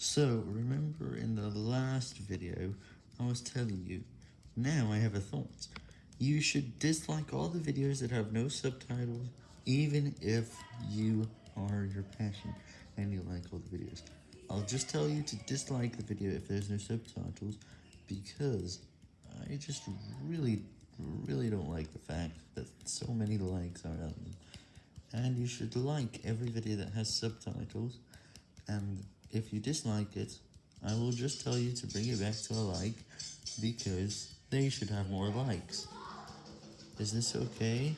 So, remember in the last video, I was telling you, now I have a thought. You should dislike all the videos that have no subtitles, even if you are your passion and you like all the videos. I'll just tell you to dislike the video if there's no subtitles, because I just really, really don't like the fact that so many likes are them. And you should like every video that has subtitles, and if you dislike it, I will just tell you to bring it back to a like, because they should have more likes. Is this okay?